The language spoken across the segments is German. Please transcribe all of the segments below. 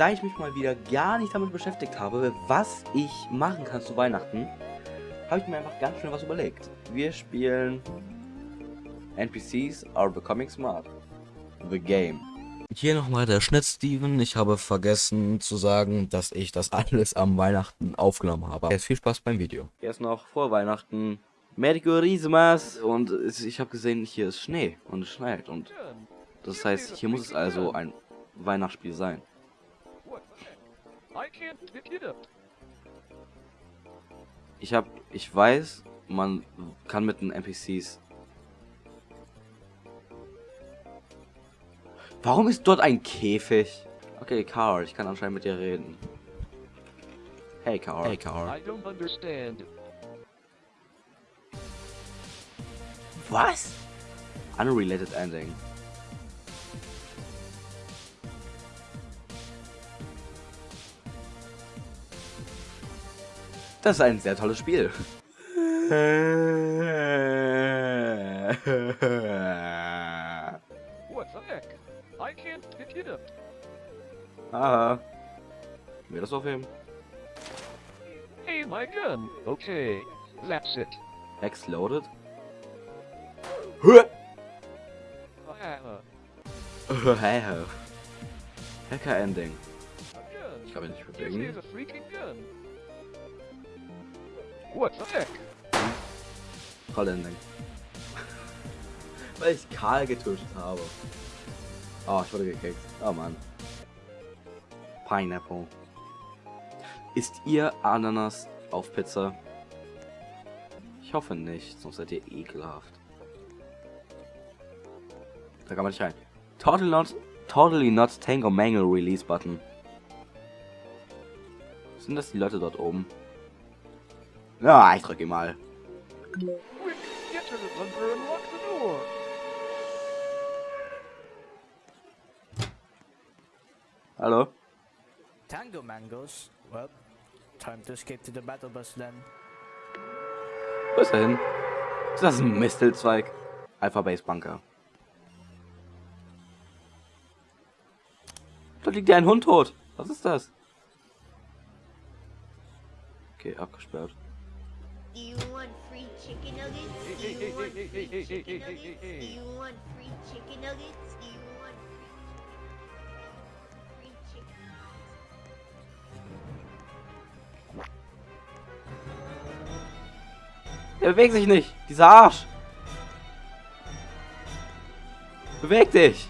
da ich mich mal wieder gar nicht damit beschäftigt habe, was ich machen kann zu Weihnachten, habe ich mir einfach ganz schnell was überlegt. Wir spielen NPCs are becoming smart. The game. Hier nochmal der Schnitt, Steven. Ich habe vergessen zu sagen, dass ich das alles am Weihnachten aufgenommen habe. Jetzt viel Spaß beim Video. Erst noch vor Weihnachten. Merry Christmas! Und ich habe gesehen, hier ist Schnee und es schneit. Und das heißt, hier muss es also ein Weihnachtsspiel sein. Ich habe, ich weiß, man kann mit den NPCs Warum ist dort ein Käfig? Okay, Carl, ich kann anscheinend mit dir reden. Hey, Carl. Hey, Carl. I don't understand. Was? Unrelated ending. Das ist ein sehr tolles Spiel. I can't pick it. Aha. Mir das aufheben? Hey, my gun. Okay, that's it. Exploded? Hacker Ending. Ich kann mich nicht bewegen. What the heck? Toll Ending. Weil ich Karl getötet habe. Oh, ich wurde gekickt. Oh Mann. Pineapple. Isst ihr Ananas auf Pizza? Ich hoffe nicht, sonst seid ihr ekelhaft. Da kann man nicht rein. Totally not, totally not Tango Mangle Release Button. Sind das die Leute dort oben? Ja, ich drücke mal. Hallo? Tango Mangos? Well, time to escape to the battle bus then. Wo ist er hin? Ist das ein Mistelzweig? Alpha Base Bunker. Da liegt ja ein Hund tot. Was ist das? Okay, abgesperrt. Do you want free chicken nuggets? Do you want free chicken nuggets? Do you want free chicken nuggets? Do you Er bewegt sich nicht. Dieser Arsch. Beweg dich.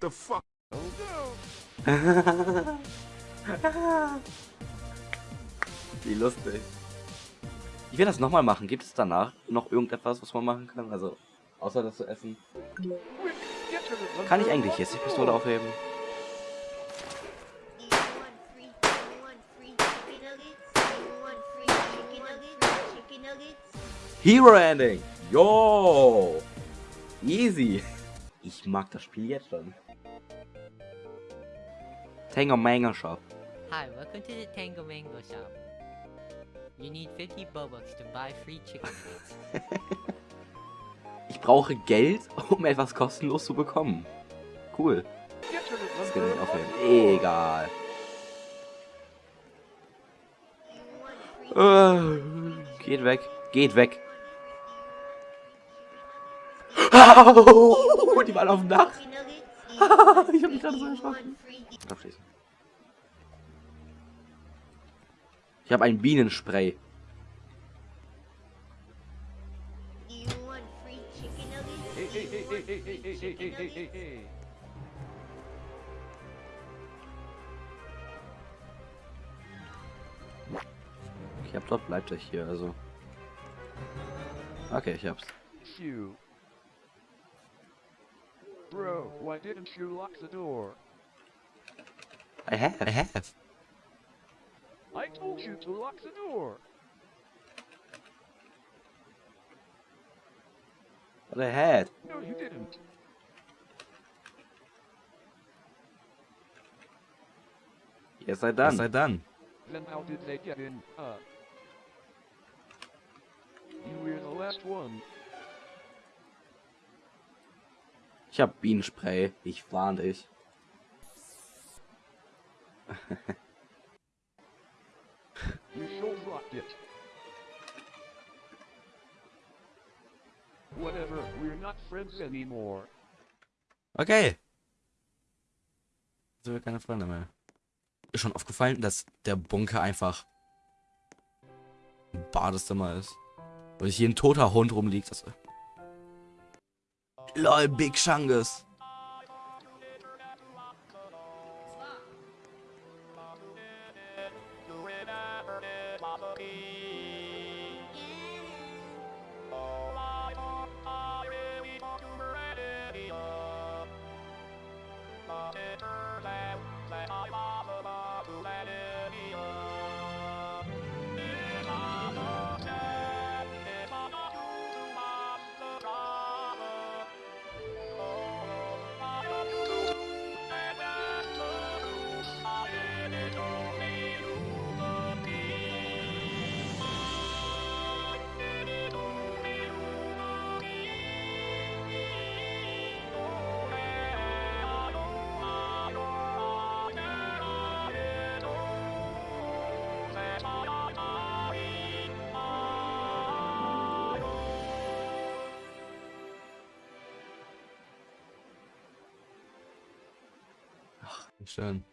the fuck? Wie lustig. Ich will das nochmal machen. Gibt es danach noch irgendetwas, was man machen kann? Also, außer das zu essen? Kann ich eigentlich jetzt die Pistole aufheben? Hero Ending. Yo. Easy. Ich mag das Spiel jetzt schon. Tango Mango Shop. Hi, welcome to the Tango Mango Shop. You need 50 Bobucks to buy free chicken ich brauche Geld, um etwas kostenlos zu bekommen. Cool. Das kann ich aufhören. Egal. Uh, geht weg. Geht weg. Oh, die waren auf dem Dach. ich hab mich gerade so erschrocken. Abschließen. Ich habe ein Bienenspray. Ich glaube, dort bleibt er hier, also. Okay, ich hab's. Bro, why didn't you lock the door? I have. I have. I told you to lock the door. But I had. No, you didn't. Yes, I done. Was sei dann? Then how did they get in? Uh. You were the last one. Ich hab Bienenspray. Ich warn dich. It. Whatever, we're not friends anymore. Okay. Sind wir keine Freunde mehr. Ist schon aufgefallen, dass der Bunker einfach ein Badezimmer ist. Und hier ein toter Hund rumliegt. Das LOL, Big Shangus. Did that I Schön.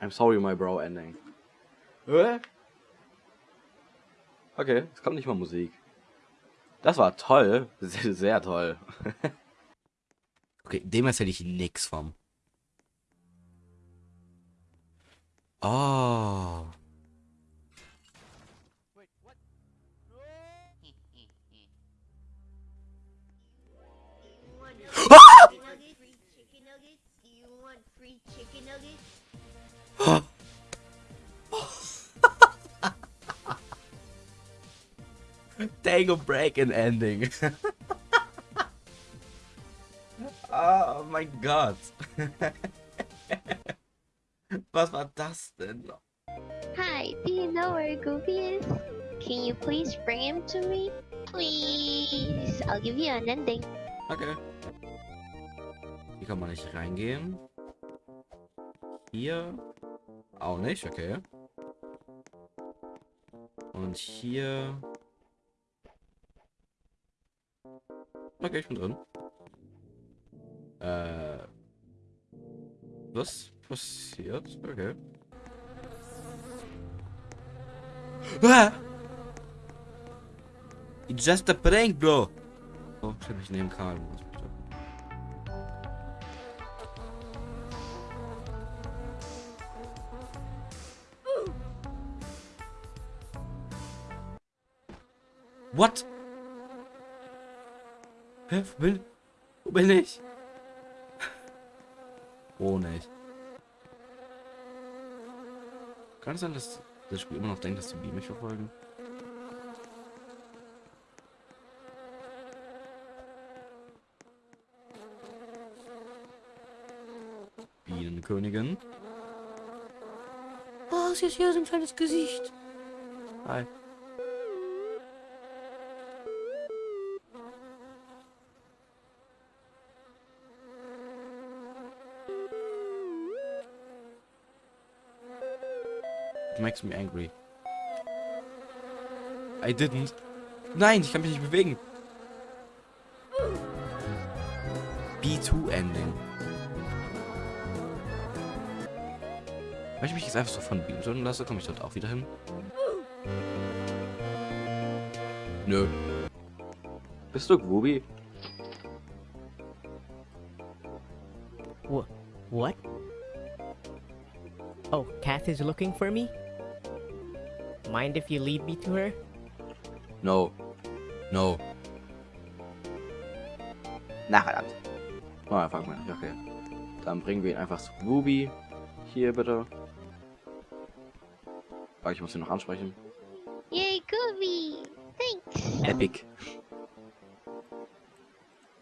I'm sorry, my bro ending. Okay, es kommt nicht mal Musik. Das war toll. Sehr, sehr toll. Okay, dem erzähle ich nix vom. Oh. Chicken nuggets? Do you want free chicken nuggets? Tango Break and Ending. oh mein Gott. Was war das denn? Hi, do you know where Goofy is? Can you please bring him to me? Please. I'll give you an ending. Okay. Hier kann man nicht reingehen. Hier auch nicht, okay. Und hier. Okay, ich bin drin. Äh. Was passiert? Okay. Ah! It's just a prank, bro. Oh, ich hab mich neben Karl. What? Hä? Wo bin, wo bin ich? Oh, nicht. Kann es sein, dass das Spiel immer noch denkt, dass die Bienen mich verfolgen? Bienenkönigin. Oh, sie ist hier so ein kleines Gesicht. Hi. Makes me angry. I didn't. Nein, ich kann mich nicht bewegen. B2 Ending. Wenn ich mich jetzt einfach so von Beam töten lasse, komme ich dort auch wieder hin. Nö. Bist du Groovy? Wha- what? Oh, Kath is looking for me? Mind if you lead me to her? No. No. Na verdammt. Oh, ja, fuck mal. Okay. Dann bringen wir ihn einfach zu Ruby. Hier bitte. Ah, ich muss ihn noch ansprechen. Yay, Goofy! Thanks! Epic.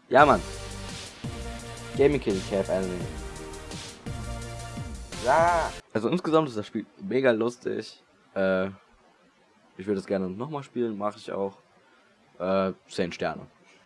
Ja, Mann. Gaming King Cap Anime. Ja. Also insgesamt ist das Spiel mega lustig. Äh, ich würde es gerne nochmal spielen, mache ich auch. Äh, 10 Sterne.